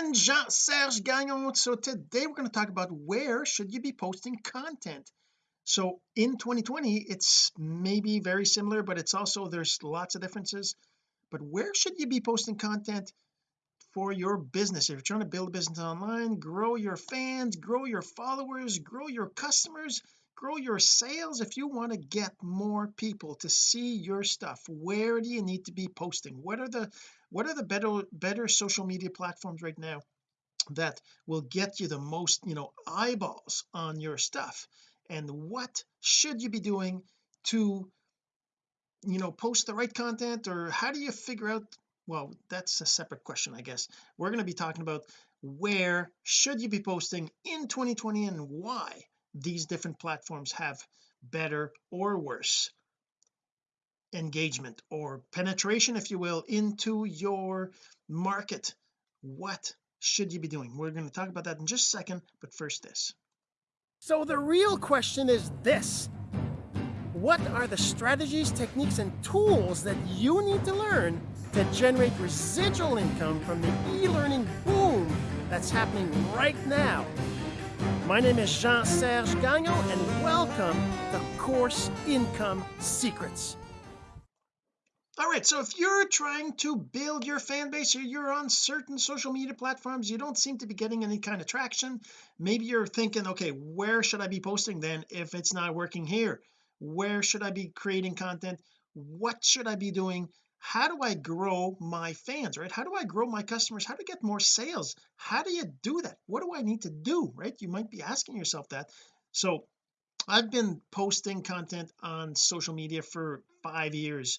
again Jean-Serge Gagnon so today we're going to talk about where should you be posting content. So in 2020 it's maybe very similar but it's also there's lots of differences. But where should you be posting content for your business? If you're trying to build a business online grow your fans grow your followers grow your customers grow your sales. If you want to get more people to see your stuff where do you need to be posting? What are the what are the better better social media platforms right now that will get you the most you know eyeballs on your stuff? And what should you be doing to you know post the right content? Or how do you figure out well that's a separate question I guess. We're going to be talking about where should you be posting in 2020 and why these different platforms have better or worse engagement or penetration if you will into your market. What should you be doing? We're going to talk about that in just a second but first this. So the real question is this. What are the strategies techniques and tools that you need to learn to generate residual income from the e-learning boom that's happening right now? My name is Jean-Serge Gagnon and welcome to Course Income Secrets all right so if you're trying to build your fan base or you're on certain social media platforms you don't seem to be getting any kind of traction. Maybe you're thinking okay where should I be posting then if it's not working here? Where should I be creating content? What should I be doing? How do I grow my fans right? How do I grow my customers? How to get more sales? How do you do that? What do I need to do? Right? You might be asking yourself that. So I've been posting content on social media for five years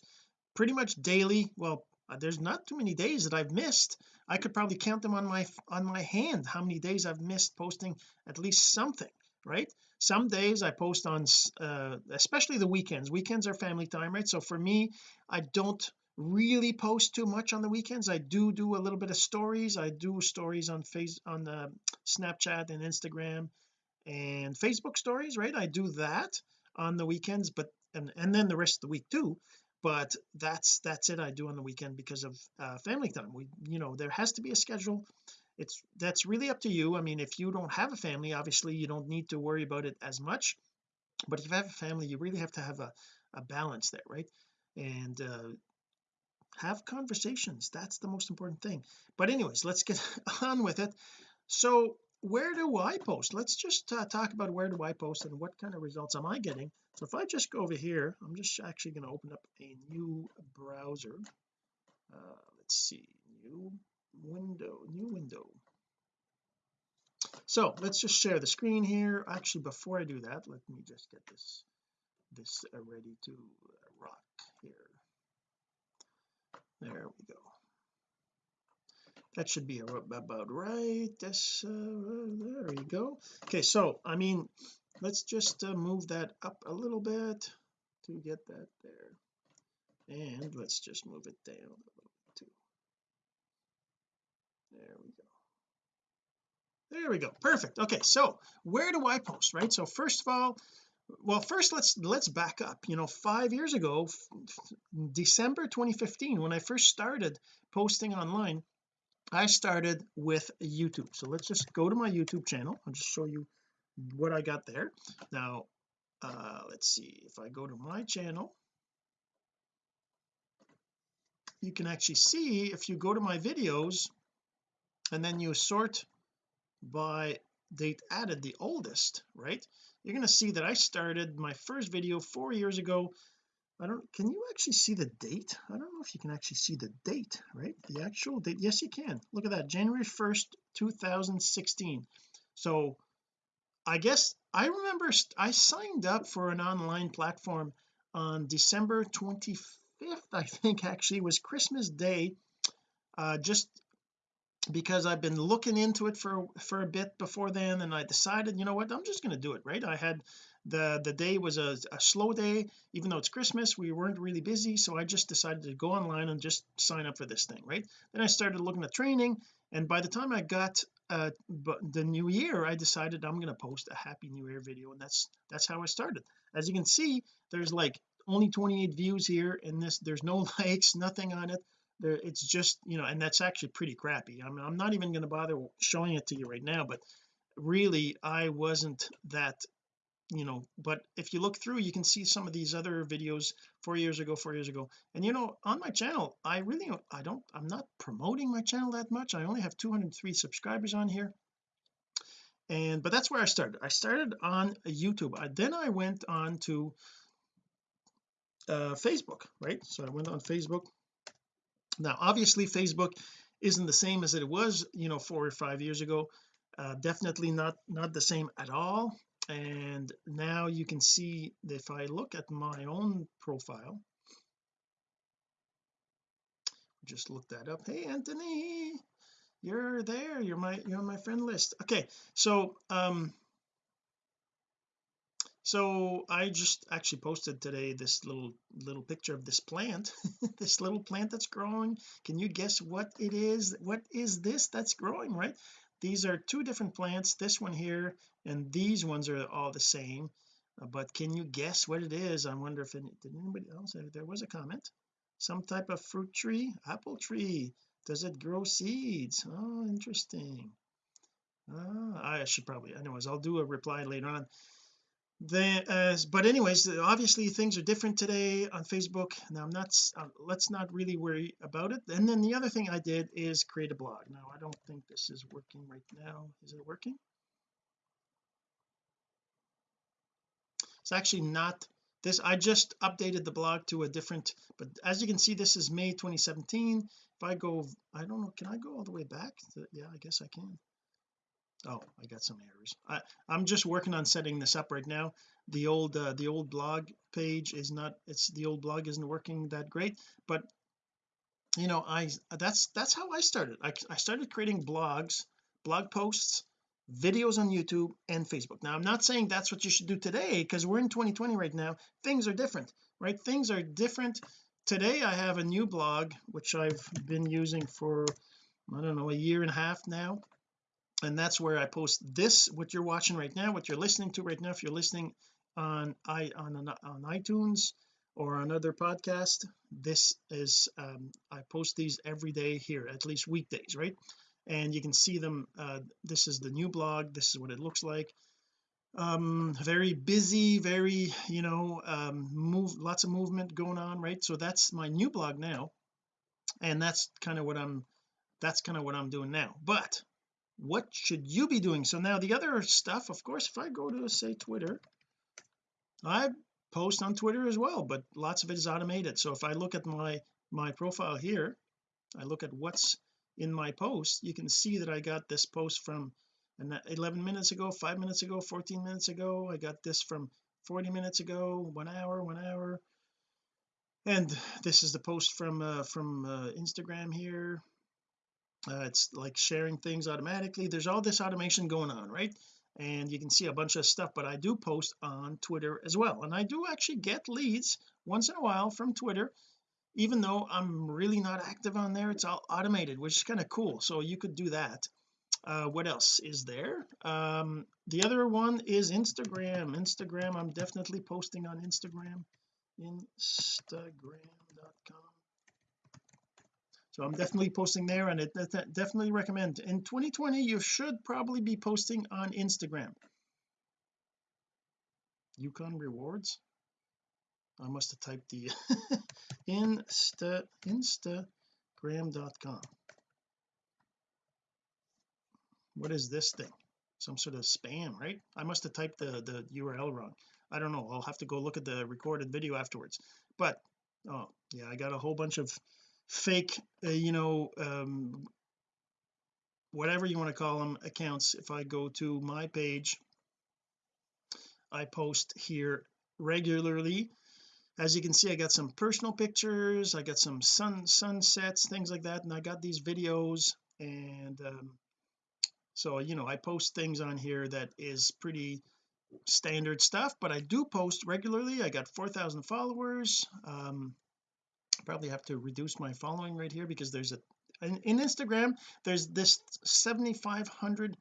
pretty much daily well uh, there's not too many days that I've missed. I could probably count them on my on my hand how many days I've missed posting at least something right? Some days I post on uh, especially the weekends. Weekends are family time right? So for me I don't really post too much on the weekends. I do do a little bit of stories. I do stories on face on the Snapchat and Instagram and Facebook stories right? I do that on the weekends but and and then the rest of the week too but that's that's it I do on the weekend because of uh, family time. We you know there has to be a schedule. It's that's really up to you. I mean if you don't have a family obviously you don't need to worry about it as much but if you have a family you really have to have a, a balance there right? And uh, have conversations. That's the most important thing. But anyways let's get on with it. So where do I post? Let's just uh, talk about where do I post and what kind of results am I getting so if I just go over here I'm just actually going to open up a new browser. Uh, let's see new window new window. So let's just share the screen here. Actually before I do that let me just get this this uh, ready to rock here. There we go that should be about right. This uh, there you go. Okay so I mean let's just uh, move that up a little bit to get that there. And let's just move it down a little bit too. There we go. There we go. Perfect. Okay so where do I post right? So first of all well first let's let's back up. You know five years ago December 2015 when I first started posting online I started with YouTube. So let's just go to my YouTube channel. I'll just show you what I got there. Now uh let's see. If I go to my channel you can actually see if you go to my videos and then you sort by date added the oldest right? You're going to see that I started my first video four years ago I don't can you actually see the date? I don't know if you can actually see the date right? The actual date? Yes you can. Look at that January 1st 2016 so I guess I remember I signed up for an online platform on December 25th I think actually. Was Christmas Day uh just because I've been looking into it for for a bit before then and I decided you know what I'm just going to do it right? I had the the day was a, a slow day. Even though it's Christmas we weren't really busy so I just decided to go online and just sign up for this thing right? Then I started looking at training and by the time I got uh the new year I decided I'm going to post a happy new year video and that's that's how I started. As you can see there's like only 28 views here and this. There's no likes nothing on it. There it's just you know and that's actually pretty crappy. I'm, I'm not even going to bother showing it to you right now but really I wasn't that you know but if you look through you can see some of these other videos four years ago four years ago. And you know on my channel I really I don't I'm not promoting my channel that much. I only have 203 subscribers on here. And but that's where I started. I started on YouTube. I, then I went on to uh Facebook right? So I went on Facebook. Now obviously Facebook isn't the same as it was you know four or five years ago. Uh, definitely not not the same at all and now you can see if I look at my own profile just look that up. Hey Anthony you're there. You're my you're on my friend list. Okay so um so I just actually posted today this little little picture of this plant this little plant that's growing. Can you guess what it is what is this that's growing right these are two different plants this one here and these ones are all the same. Uh, but can you guess what it is? I wonder if any, did anybody else there was a comment. Some type of fruit tree apple tree. Does it grow seeds? Oh interesting. Ah, I should probably anyways I'll do a reply later on then uh, but anyways obviously things are different today on Facebook. Now I'm not uh, let's not really worry about it. And then the other thing I did is create a blog. Now I don't think this is working right now. Is it working? It's actually not this I just updated the blog to a different but as you can see this is May 2017 if I go I don't know can I go all the way back? To, yeah I guess I can oh I got some errors. I I'm just working on setting this up right now. The old uh, the old blog page is not it's the old blog isn't working that great but you know I that's that's how I started. I, I started creating blogs blog posts videos on YouTube and Facebook. Now I'm not saying that's what you should do today because we're in 2020 right now. Things are different right? Things are different. Today I have a new blog which I've been using for I don't know a year and a half now and that's where I post this what you're watching right now what you're listening to right now if you're listening on i on on iTunes or on other podcast this is um, I post these every day here at least weekdays right? And you can see them uh, this is the new blog this is what it looks like. Um very busy very you know um move lots of movement going on right? So that's my new blog now and that's kind of what I'm that's kind of what I'm doing now. But what should you be doing? So now the other stuff of course if I go to say Twitter I post on Twitter as well but lots of it is automated. So if I look at my my profile here I look at what's in my post you can see that I got this post from 11 minutes ago 5 minutes ago 14 minutes ago. I got this from 40 minutes ago one hour one hour. And this is the post from uh, from uh, Instagram here uh, it's like sharing things automatically. There's all this automation going on right? And you can see a bunch of stuff but I do post on Twitter as well. And I do actually get leads once in a while from Twitter even though I'm really not active on there. It's all automated which is kind of cool. So you could do that. Uh what else is there? Um the other one is Instagram. Instagram I'm definitely posting on Instagram. Instagram.com so I'm definitely posting there and it definitely recommend. In 2020 you should probably be posting on Instagram. Yukon rewards? I must have typed the insta instagram.com what is this thing? Some sort of spam right? I must have typed the the URL wrong. I don't know. I'll have to go look at the recorded video afterwards. But oh yeah I got a whole bunch of fake uh, you know um whatever you want to call them accounts. If I go to my page I post here regularly. As you can see I got some personal pictures I got some sun sunsets things like that and I got these videos and um, so you know I post things on here that is pretty standard stuff but I do post regularly. I got 4,000 followers um probably have to reduce my following right here because there's a in, in Instagram there's this 7500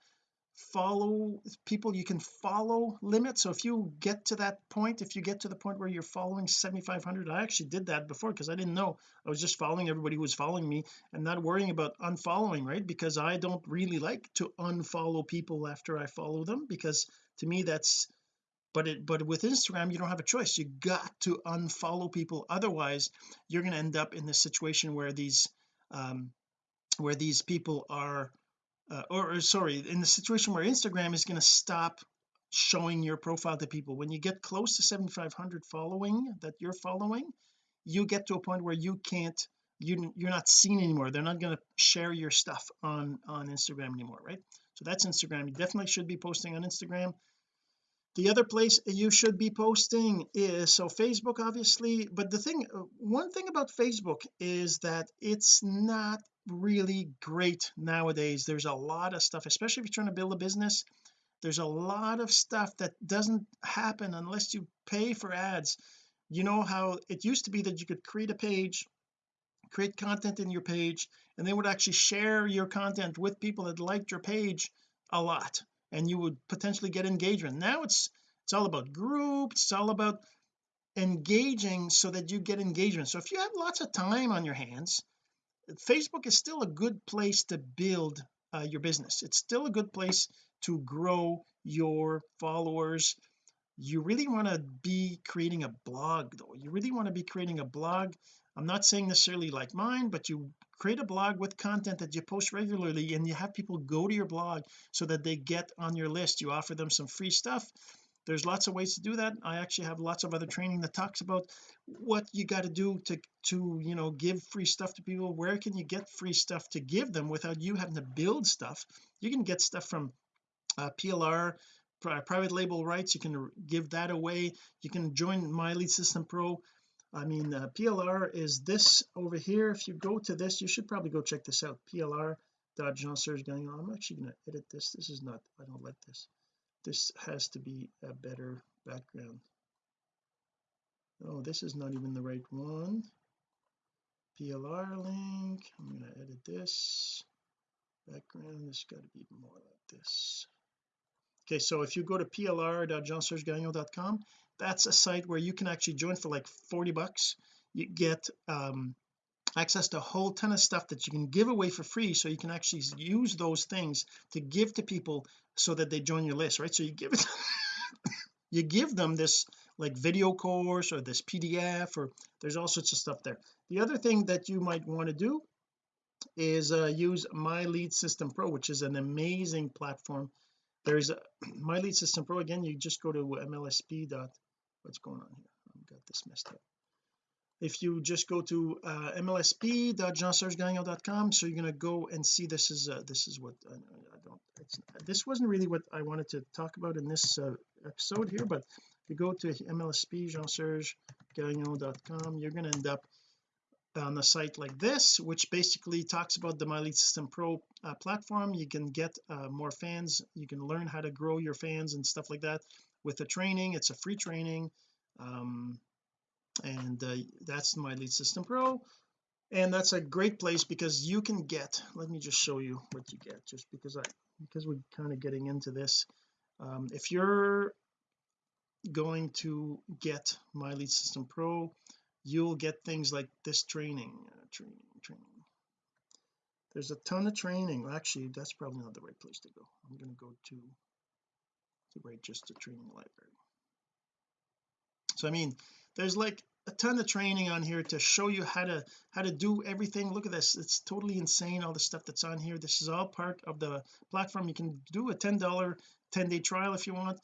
follow people you can follow limit. So if you get to that point if you get to the point where you're following 7500 I actually did that before because I didn't know. I was just following everybody who was following me and not worrying about unfollowing right? Because I don't really like to unfollow people after I follow them because to me that's but it but with Instagram you don't have a choice. You got to unfollow people. Otherwise you're going to end up in this situation where these um where these people are uh, or, or sorry in the situation where Instagram is going to stop showing your profile to people. When you get close to 7500 following that you're following you get to a point where you can't you you're not seen anymore. They're not going to share your stuff on on Instagram anymore right? So that's Instagram. You definitely should be posting on Instagram the other place you should be posting is so Facebook obviously but the thing uh, one thing about Facebook is that it's not really great nowadays. There's a lot of stuff especially if you're trying to build a business there's a lot of stuff that doesn't happen unless you pay for ads. You know how it used to be that you could create a page create content in your page and they would actually share your content with people that liked your page a lot and you would potentially get engagement now it's it's all about groups it's all about engaging so that you get engagement so if you have lots of time on your hands Facebook is still a good place to build uh, your business. It's still a good place to grow your followers. You really want to be creating a blog though. You really want to be creating a blog. I'm not saying necessarily like mine but you create a blog with content that you post regularly and you have people go to your blog so that they get on your list. You offer them some free stuff. There's lots of ways to do that. I actually have lots of other training that talks about what you got to do to to you know give free stuff to people. Where can you get free stuff to give them without you having to build stuff? You can get stuff from uh, PLR private label rights. You can give that away. You can join my lead system pro I mean uh, PLR is this over here. If you go to this you should probably go check this out. PLR dot Jean Serge Gagnon I'm actually going to edit this. This is not I don't like this. This has to be a better background. Oh this is not even the right one. PLR link. I'm going to edit this. Background this got to be more like this. Okay so if you go to plr.jeansergegagnon.com that's a site where you can actually join for like 40 bucks. You get um access to a whole ton of stuff that you can give away for free so you can actually use those things to give to people so that they join your list right? So you give it you give them this like video course or this PDF or there's all sorts of stuff there. The other thing that you might want to do is uh, use my lead system pro which is an amazing platform. There's a my lead system pro again you just go to mlsp dot what's going on here? I've got this messed up. If you just go to uh, mlsp.jeansergegagnon.com so you're going to go and see this is uh, this is what I, I don't this wasn't really what I wanted to talk about in this uh, episode here but if you go to mlsp you're going to end up on a site like this which basically talks about the my lead system pro uh, platform. You can get uh, more fans. You can learn how to grow your fans and stuff like that with the training it's a free training um, and uh, that's my lead system pro. And that's a great place because you can get let me just show you what you get just because I because we're kind of getting into this. Um, if you're going to get my lead system pro you'll get things like this training uh, training training. There's a ton of training. Actually that's probably not the right place to go. I'm going to go to to write just a training library. So I mean there's like a ton of training on here to show you how to how to do everything. Look at this. It's totally insane all the stuff that's on here. This is all part of the platform. You can do a ten dollar 10 day trial if you want.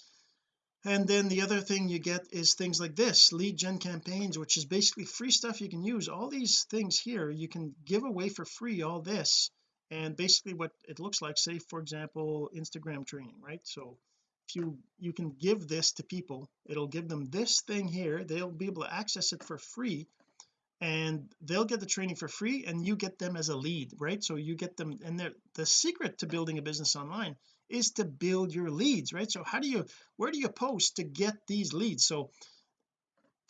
And then the other thing you get is things like this lead gen campaigns which is basically free stuff you can use. All these things here you can give away for free all this. And basically what it looks like say for example Instagram training right? So if you you can give this to people it'll give them this thing here they'll be able to access it for free and they'll get the training for free and you get them as a lead right? So you get them and the secret to building a business online is to build your leads right? So how do you where do you post to get these leads? So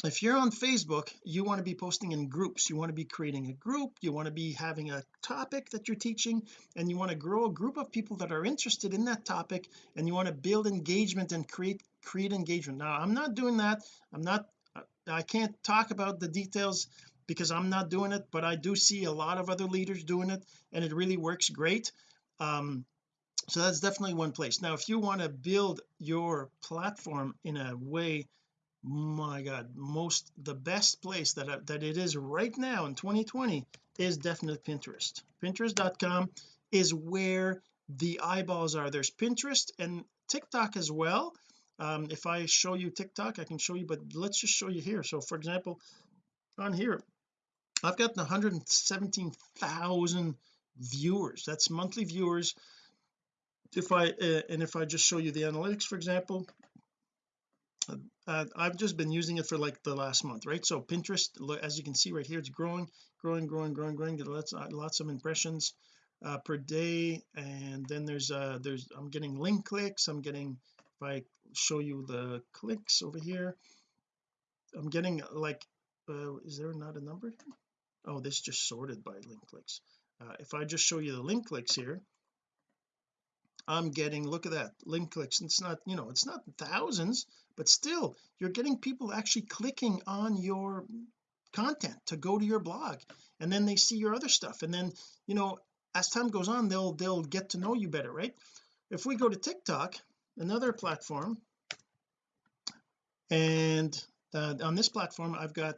if you're on Facebook you want to be posting in groups. You want to be creating a group. You want to be having a topic that you're teaching and you want to grow a group of people that are interested in that topic and you want to build engagement and create create engagement. Now I'm not doing that. I'm not I can't talk about the details because I'm not doing it but I do see a lot of other leaders doing it and it really works great. Um so that's definitely one place. Now if you want to build your platform in a way my god most the best place that I, that it is right now in 2020 is definitely Pinterest. Pinterest.com is where the eyeballs are. There's Pinterest and TikTok as well. Um, if I show you TikTok I can show you but let's just show you here. So for example on here I've got 117,000 viewers. That's monthly viewers. If I uh, and if I just show you the analytics for example uh, I've just been using it for like the last month right? So Pinterest as you can see right here it's growing growing growing growing growing lots uh, lots of impressions uh, per day. And then there's uh there's I'm getting link clicks. I'm getting if I show you the clicks over here I'm getting like uh, is there not a number oh this just sorted by link clicks. Uh, if I just show you the link clicks here I'm getting look at that link clicks. It's not you know it's not thousands but still you're getting people actually clicking on your content to go to your blog and then they see your other stuff and then you know as time goes on they'll they'll get to know you better right? If we go to TikTok another platform and uh, on this platform I've got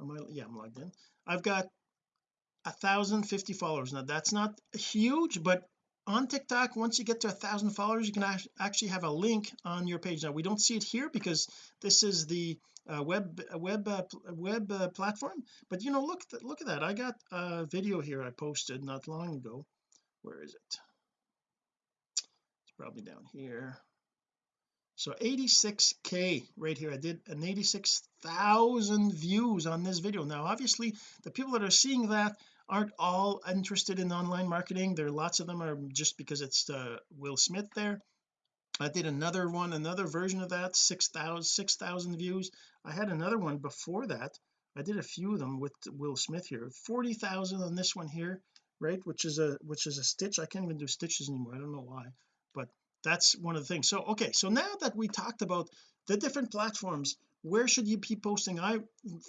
I, yeah I'm logged in. I've got a thousand fifty followers. Now that's not huge but on TikTok once you get to a thousand followers you can actually have a link on your page. Now we don't see it here because this is the uh, web web uh, web uh, platform but you know look look at that. I got a video here I posted not long ago. Where is it? It's probably down here. So 86k right here. I did an 86,000 views on this video. Now obviously the people that are seeing that aren't all interested in online marketing. There are lots of them are just because it's uh, Will Smith there. I did another one another version of that 6,000 6,000 views. I had another one before that. I did a few of them with Will Smith here. 40,000 on this one here right which is a which is a stitch. I can't even do stitches anymore. I don't know why but that's one of the things. So okay so now that we talked about the different platforms where should you be posting? I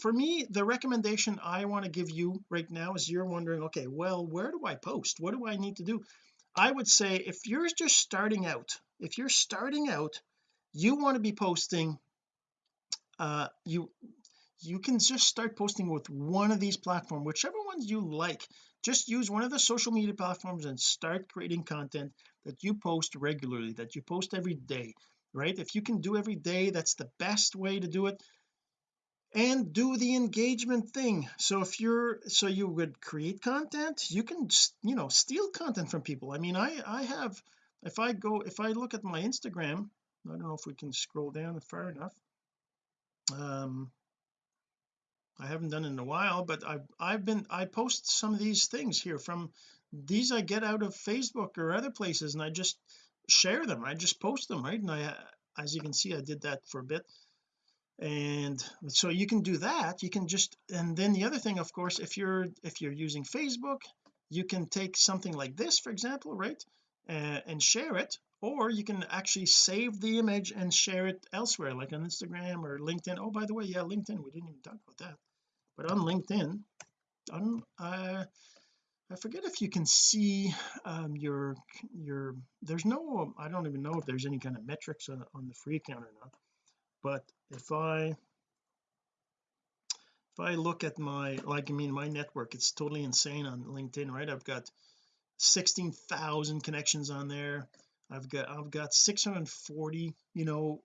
for me the recommendation I want to give you right now is you're wondering okay well where do I post? What do I need to do? I would say if you're just starting out if you're starting out you want to be posting uh you you can just start posting with one of these platforms whichever ones you like. Just use one of the social media platforms and start creating content that you post regularly that you post every day right? If you can do every day that's the best way to do it. And do the engagement thing. So if you're so you would create content you can you know steal content from people. I mean I I have if I go if I look at my Instagram I don't know if we can scroll down far enough. Um I haven't done it in a while but I've I've been I post some of these things here from these I get out of Facebook or other places and I just share them I just post them right? And I as you can see I did that for a bit. And so you can do that. You can just and then the other thing of course if you're if you're using Facebook you can take something like this for example right uh, and share it. Or you can actually save the image and share it elsewhere like on Instagram or LinkedIn. Oh by the way yeah LinkedIn we didn't even talk about that. But on LinkedIn on uh I forget if you can see um, your your there's no I don't even know if there's any kind of metrics on, on the free account or not but if I if I look at my like I mean my network it's totally insane on LinkedIn right? I've got 16,000 connections on there. I've got I've got 640 you know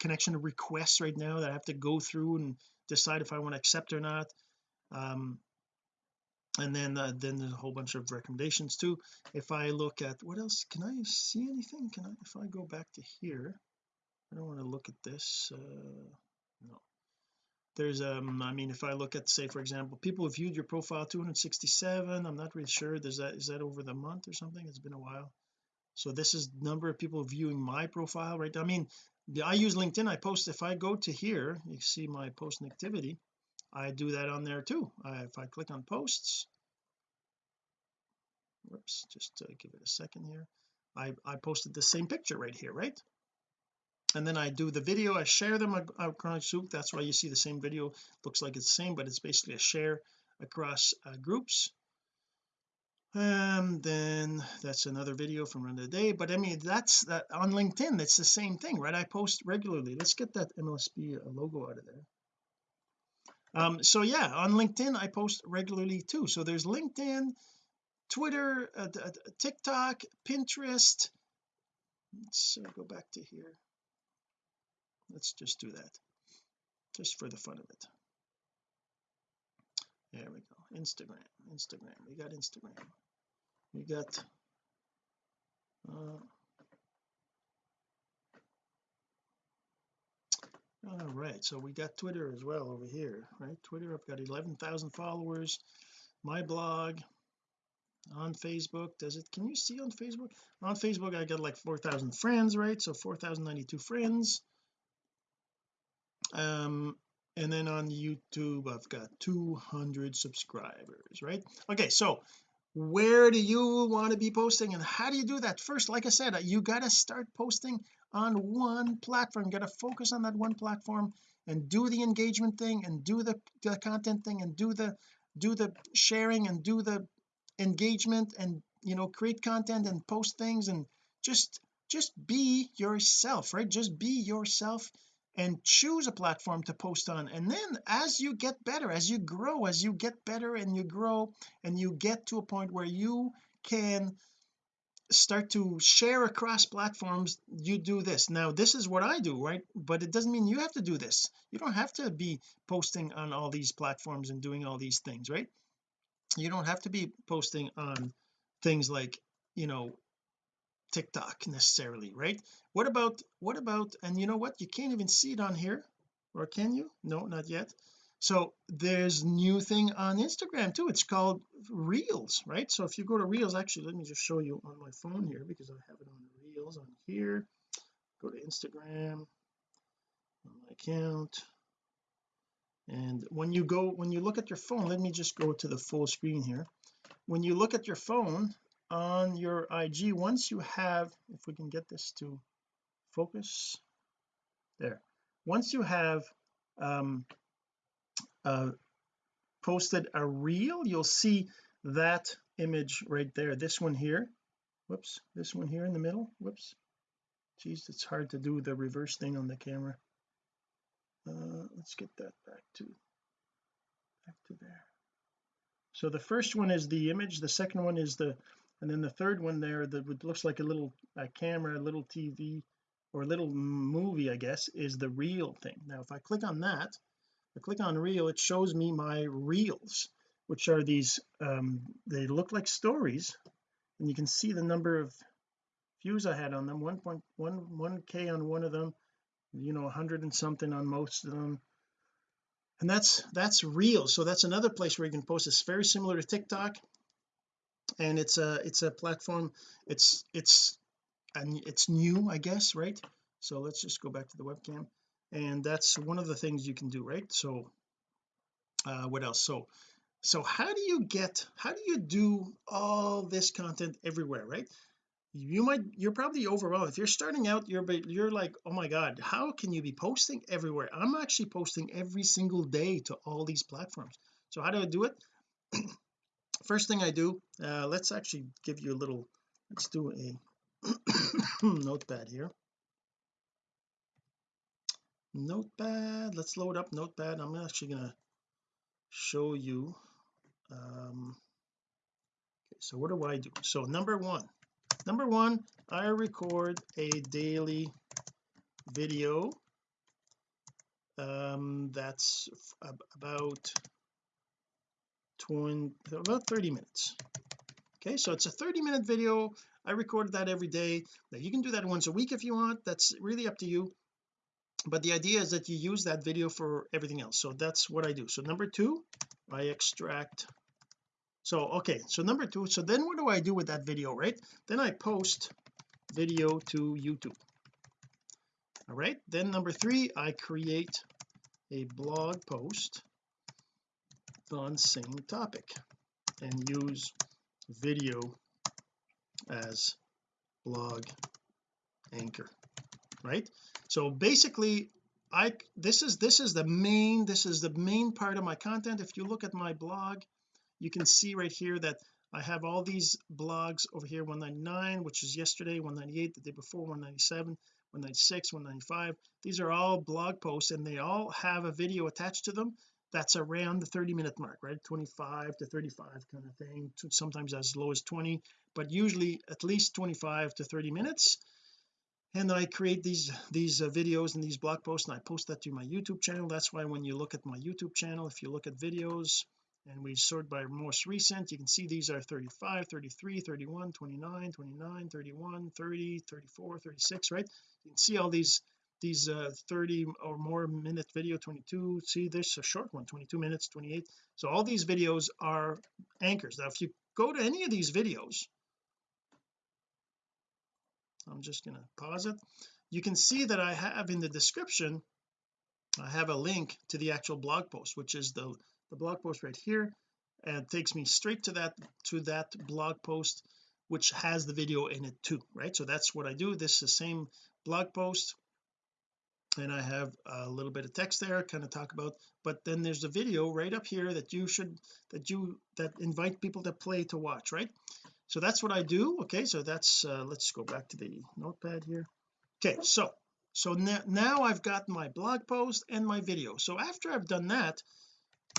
connection requests right now that I have to go through and decide if I want to accept or not. Um and then uh, then there's a whole bunch of recommendations too. If I look at what else? Can I see anything? Can I if I go back to here I don't want to look at this uh no. There's um I mean if I look at say for example people viewed your profile 267 I'm not really sure does that is that over the month or something? It's been a while. So this is number of people viewing my profile right? I mean I use LinkedIn I post if I go to here you see my post activity I do that on there too. If I click on posts whoops just uh, give it a second here. I I posted the same picture right here right? And then I do the video I share them across soup that's why you see the same video. Looks like it's the same but it's basically a share across uh, groups. And then that's another video from another day. But I mean that's that on LinkedIn it's the same thing right? I post regularly. Let's get that MLSP uh, logo out of there um so yeah on LinkedIn I post regularly too. So there's LinkedIn Twitter uh, uh, TikTok Pinterest. Let's uh, go back to here. Let's just do that just for the fun of it. There we go. Instagram Instagram. We got Instagram. We got uh, all right so we got Twitter as well over here right? Twitter I've got 11,000 followers. My blog on Facebook does it can you see on Facebook? On Facebook I got like 4,000 friends right? So 4,092 friends. Um and then on YouTube I've got 200 subscribers right? Okay so where do you want to be posting and how do you do that? First like I said you got to start posting on one platform. You got to focus on that one platform and do the engagement thing and do the, the content thing and do the do the sharing and do the engagement and you know create content and post things and just just be yourself right? Just be yourself and choose a platform to post on. And then as you get better as you grow as you get better and you grow and you get to a point where you can start to share across platforms you do this. Now this is what I do right? But it doesn't mean you have to do this. You don't have to be posting on all these platforms and doing all these things right? You don't have to be posting on things like you know TikTok necessarily right? What about what about and you know what? You can't even see it on here. Or can you? No not yet so there's new thing on Instagram too. It's called reels right? So if you go to reels actually let me just show you on my phone here because I have it on reels on here. Go to Instagram on my account. And when you go when you look at your phone let me just go to the full screen here. When you look at your phone on your IG once you have if we can get this to focus there. Once you have um uh posted a reel. You'll see that image right there. This one here. Whoops. This one here in the middle. Whoops. Geez it's hard to do the reverse thing on the camera. Uh let's get that back to back to there. So the first one is the image. The second one is the and then the third one there that looks like a little a camera a little TV or a little movie I guess is the reel thing. Now if I click on that I click on reel it shows me my reels which are these um they look like stories and you can see the number of views I had on them 1.11 k on one of them you know 100 and something on most of them. And that's that's real so that's another place where you can post. It's very similar to TikTok and it's a it's a platform. It's it's and it's new I guess right? So let's just go back to the webcam and that's one of the things you can do right? So uh what else? So so how do you get how do you do all this content everywhere right? You might you're probably overwhelmed. If you're starting out you're you're like oh my god how can you be posting everywhere? I'm actually posting every single day to all these platforms. So how do I do it? First thing I do uh let's actually give you a little let's do a notepad here notepad let's load up notepad. I'm actually gonna show you um okay so what do I do? So number one number one I record a daily video um that's about 20 about 30 minutes. Okay so it's a 30 minute video. I recorded that every day. Now you can do that once a week if you want. That's really up to you but the idea is that you use that video for everything else. So that's what I do. So number two I extract. So okay so number two so then what do I do with that video right? Then I post video to YouTube. All right then number three I create a blog post on same topic and use video as blog anchor right so basically I this is this is the main this is the main part of my content. If you look at my blog you can see right here that I have all these blogs over here 199 which is yesterday 198 the day before 197 196 195 these are all blog posts and they all have a video attached to them that's around the 30 minute mark right? 25 to 35 kind of thing sometimes as low as 20 but usually at least 25 to 30 minutes and I create these these uh, videos and these blog posts and I post that to my YouTube channel. That's why when you look at my YouTube channel if you look at videos and we sort by most recent you can see these are 35 33 31 29 29 31 30 34 36 right? You can see all these these uh 30 or more minute video 22 see this a short one 22 minutes 28 so all these videos are anchors. Now if you go to any of these videos I'm just going to pause it. You can see that I have in the description I have a link to the actual blog post which is the the blog post right here and takes me straight to that to that blog post which has the video in it too right? So that's what I do. This is the same blog post and I have a little bit of text there kind of talk about but then there's a video right up here that you should that you that invite people to play to watch right so that's what I do. Okay so that's uh, let's go back to the notepad here. Okay so so now, now I've got my blog post and my video. So after I've done that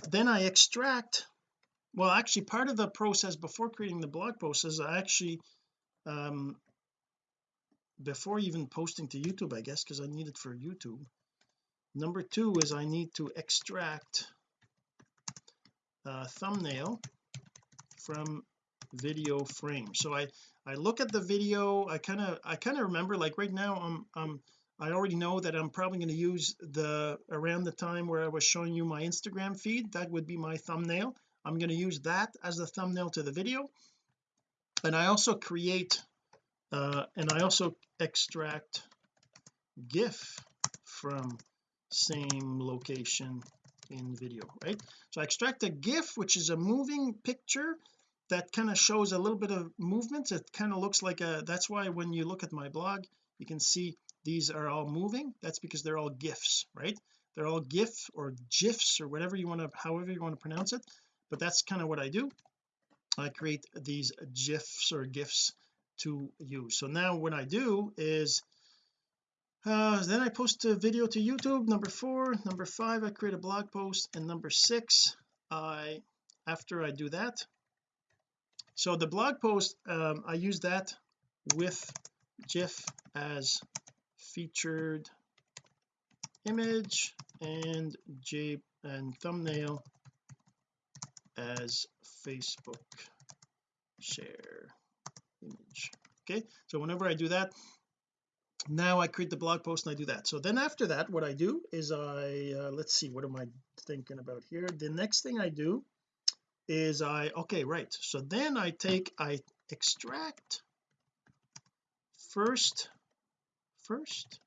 then I extract well actually part of the process before creating the blog post is I actually um before even posting to YouTube I guess because I need it for YouTube number two is I need to extract a thumbnail from video frame. So I I look at the video I kind of I kind of remember like right now I'm I'm I already know that I'm probably going to use the around the time where I was showing you my Instagram feed that would be my thumbnail. I'm going to use that as the thumbnail to the video. And I also create uh, and I also extract GIF from same location in video right? So I extract a GIF which is a moving picture that kind of shows a little bit of movement. It kind of looks like a that's why when you look at my blog you can see these are all moving. That's because they're all gifs right? They're all gif or gifs or whatever you want to however you want to pronounce it but that's kind of what I do. I create these gifs or gifs to use so now what I do is uh, then I post a video to YouTube number four number five I create a blog post and number six I after I do that so the blog post um, I use that with GIF as featured image and J and thumbnail as Facebook share image. Okay so whenever I do that now I create the blog post and I do that. So then after that what I do is I uh, let's see what am I thinking about here? The next thing I do is I okay right. So then I take I extract first first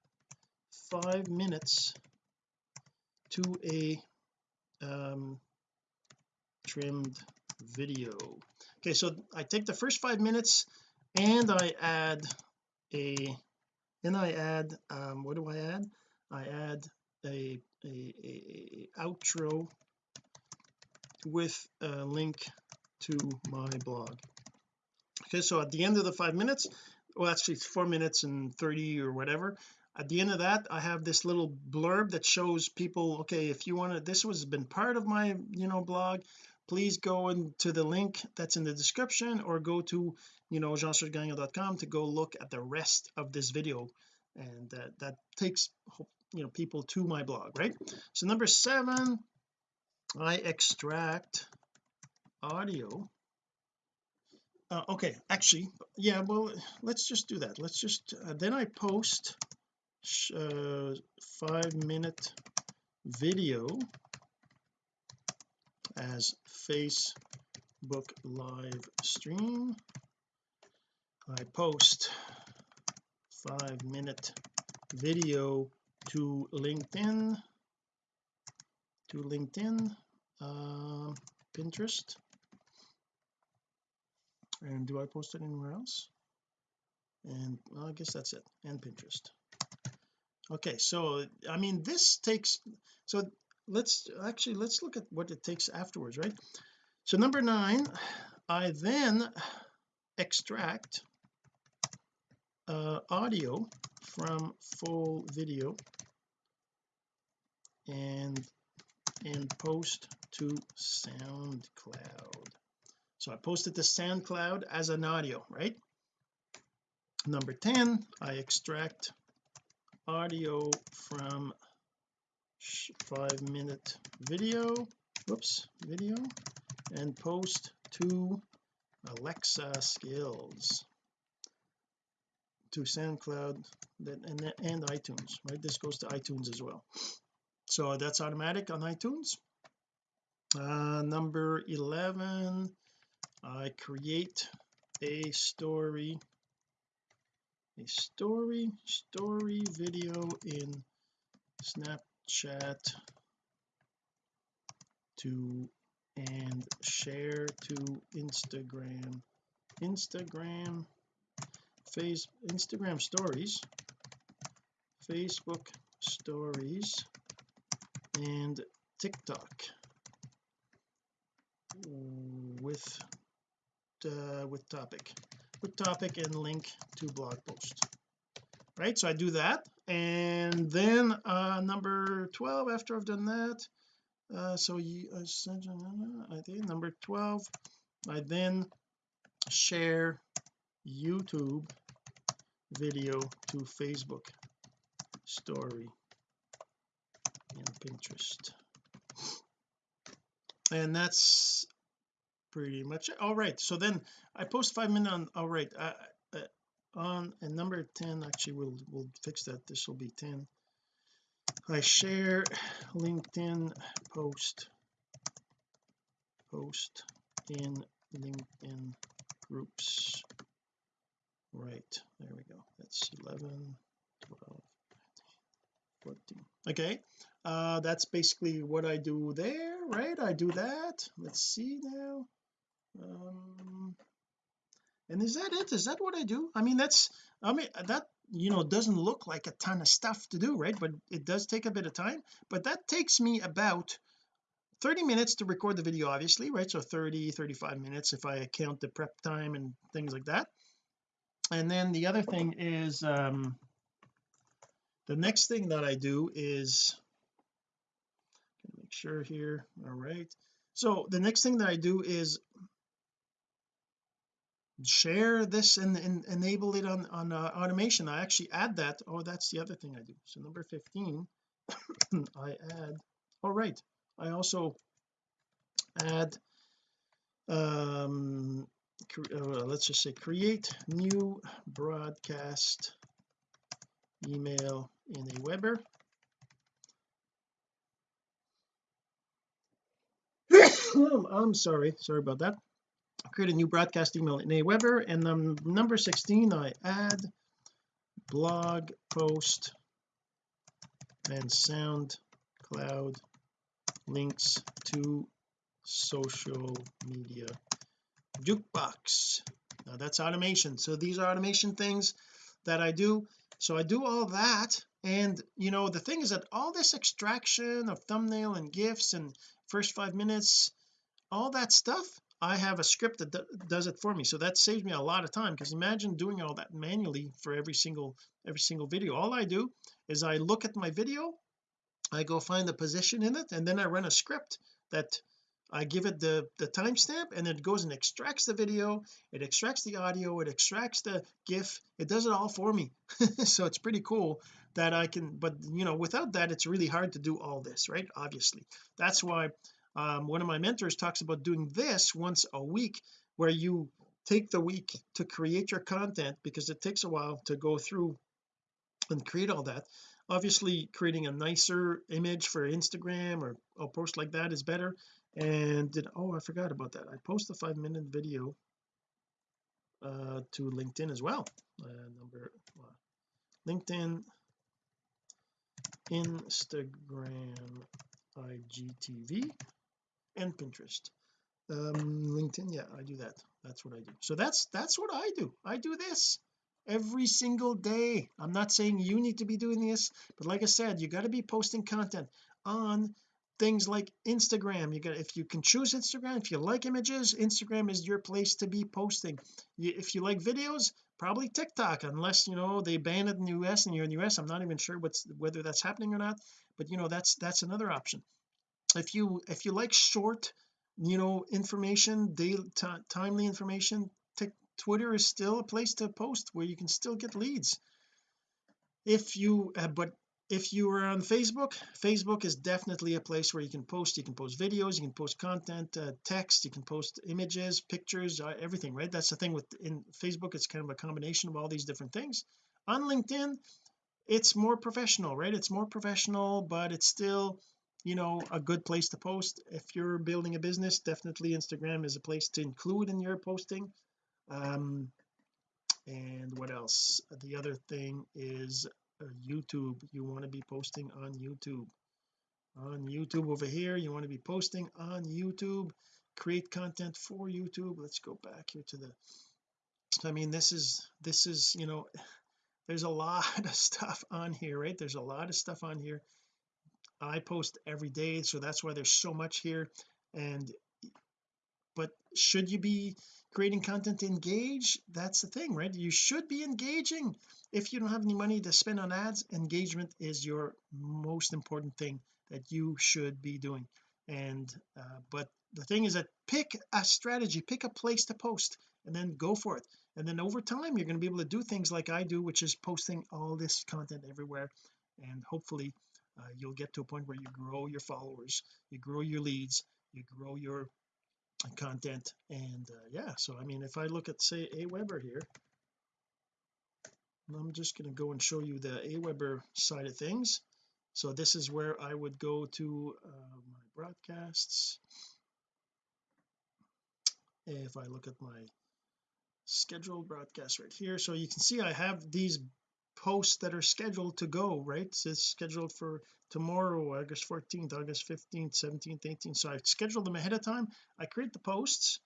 five minutes to a um trimmed video. Okay so I take the first five minutes and I add a then I add um what do I add? I add a a, a, a outro with a link to my blog. Okay so at the end of the five minutes well actually it's four minutes and 30 or whatever. At the end of that I have this little blurb that shows people okay if you want to this was been part of my you know blog. Please go into the link that's in the description or go to you know jean-sergegagnon.com to go look at the rest of this video. And that that takes you know people to my blog right? So number seven I extract audio. Uh, okay actually yeah well let's just do that. Let's just uh, then I post uh, five minute video as Facebook live stream. I post five minute video to LinkedIn to LinkedIn um, Pinterest. And do I post it anywhere else? And well, I guess that's it. And Pinterest. Okay so I mean this takes so let's actually let's look at what it takes afterwards right? So number nine I then extract uh, audio from full video. And and post to SoundCloud. So I posted to SoundCloud as an audio right? Number 10 I extract audio from five minute video whoops video and post to Alexa skills to SoundCloud and, and iTunes right? This goes to iTunes as well so that's automatic on iTunes. Uh, number 11 I create a story a story story video in Snapchat to and share to Instagram. Instagram face Instagram stories Facebook stories and TikTok. With uh, with topic. With topic and link to blog post. Right so I do that and then uh number 12 after I've done that uh so you uh, I think number 12 I then share YouTube video to Facebook story Pinterest and that's pretty much it. All right so then I post five minutes on all right uh, uh, on and number 10 actually we'll we'll fix that. This will be 10 I share LinkedIn post post in LinkedIn groups. Right there we go. That's 11 12 14 okay uh that's basically what I do there right? I do that. Let's see now. Um and is that it? Is that what I do? I mean that's I mean that you know doesn't look like a ton of stuff to do right? But it does take a bit of time. But that takes me about 30 minutes to record the video obviously right? So 30 35 minutes if I count the prep time and things like that. And then the other thing is um the next thing that I do is make sure here all right. So the next thing that I do is share this and, and enable it on on uh, automation. I actually add that. Oh that's the other thing I do. So number 15 I add all right. I also add um uh, let's just say create new broadcast email in Aweber. I'm sorry sorry about that. I create a new broadcast email in Aweber and um, number 16 I add blog post and SoundCloud links to social media jukebox. Now that's automation. So these are automation things that I do. So I do all that and you know the thing is that all this extraction of thumbnail and gifs and first five minutes all that stuff I have a script that does it for me. So that saves me a lot of time because imagine doing all that manually for every single every single video. All I do is I look at my video I go find the position in it and then I run a script that I give it the the timestamp and it goes and extracts the video it extracts the audio it extracts the gif it does it all for me. So it's pretty cool that I can but you know without that it's really hard to do all this right? Obviously. That's why um, one of my mentors talks about doing this once a week where you take the week to create your content because it takes a while to go through and create all that. Obviously creating a nicer image for Instagram or a post like that is better. And did oh I forgot about that. I post a five minute video uh to LinkedIn as well. Uh, number uh, LinkedIn Instagram IGTV and Pinterest. Um LinkedIn yeah I do that. That's what I do. So that's that's what I do. I do this every single day. I'm not saying you need to be doing this but like I said you got to be posting content on things like Instagram. You got if you can choose Instagram if you like images Instagram is your place to be posting. If you like videos probably TikTok unless you know they ban it in the US and you're in the US I'm not even sure what's whether that's happening or not but you know that's that's another option. If you if you like short you know information daily timely information Twitter is still a place to post where you can still get leads. If you uh, but if you are on Facebook Facebook is definitely a place where you can post. You can post videos you can post content uh, text you can post images pictures uh, everything right? That's the thing with in Facebook it's kind of a combination of all these different things. On LinkedIn it's more professional right? It's more professional but it's still you know a good place to post. If you're building a business definitely Instagram is a place to include in your posting. Um and what else? The other thing is Uh, YouTube. You want to be posting on YouTube. On YouTube over here you want to be posting on YouTube. Create content for YouTube. Let's go back here to the I mean this is this is you know there's a lot of stuff on here right? There's a lot of stuff on here. I post every day so that's why there's so much here. And but should you be creating content to engage? That's the thing right? You should be engaging. If you don't have any money to spend on ads engagement is your most important thing that you should be doing. And uh, but the thing is that pick a strategy pick a place to post and then go for it. And then over time you're going to be able to do things like I do which is posting all this content everywhere. And hopefully uh, you'll get to a point where you grow your followers you grow your leads you grow your content. And uh, yeah so I mean if I look at say Aweber here I'm just going to go and show you the Aweber side of things. So this is where I would go to uh, my broadcasts. If I look at my scheduled broadcast right here so you can see I have these posts that are scheduled to go right? So it's scheduled for tomorrow August 14th August 15th 17th 18th so I schedule them ahead of time. I create the posts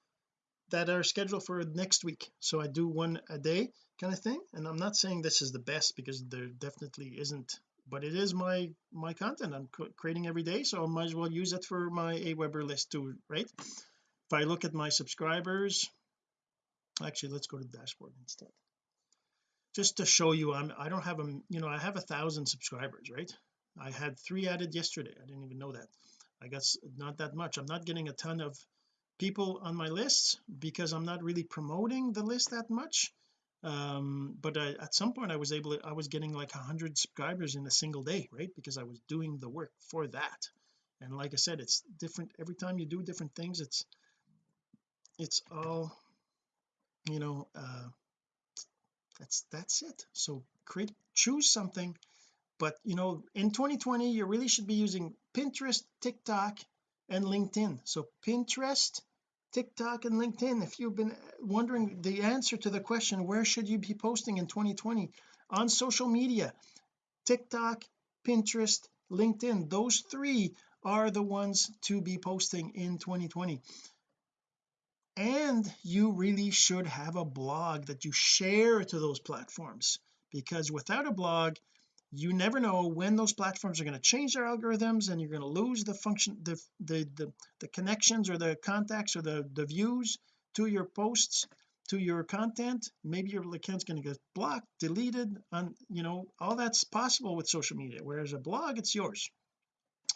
that are scheduled for next week. So I do one a day kind of thing. And I'm not saying this is the best because there definitely isn't but it is my my content. I'm creating every day so I might as well use it for my Aweber list too right? If I look at my subscribers actually let's go to the dashboard instead just to show you I'm I don't have a you know I have a thousand subscribers right? I had three added yesterday. I didn't even know that. I guess not that much. I'm not getting a ton of people on my list because I'm not really promoting the list that much. Um but I, at some point I was able to I was getting like a hundred subscribers in a single day right? Because I was doing the work for that. And like I said it's different. Every time you do different things it's it's all you know uh that's that's it. So create choose something but you know in 2020 you really should be using Pinterest TikTok and LinkedIn. So Pinterest TikTok and LinkedIn. If you've been uh, wondering the answer to the question where should you be posting in 2020 on social media TikTok Pinterest LinkedIn. Those three are the ones to be posting in 2020 and you really should have a blog that you share to those platforms because without a blog you never know when those platforms are going to change their algorithms and you're going to lose the function the, the the the, connections or the contacts or the the views to your posts to your content. Maybe your account's going to get blocked deleted on you know all that's possible with social media whereas a blog it's yours.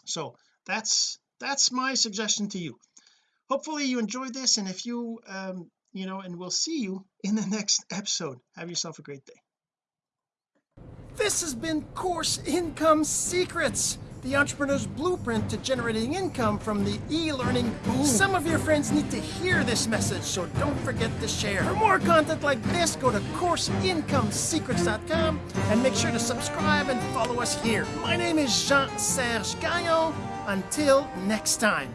So that's that's my suggestion to you hopefully you enjoyed this and if you um you know and we'll see you in the next episode have yourself a great day this has been course income secrets the entrepreneur's blueprint to generating income from the e-learning boom. Some of your friends need to hear this message, so don't forget to share. For more content like this, go to CourseIncomeSecrets.com and make sure to subscribe and follow us here. My name is Jean-Serge Gagnon. Until next time.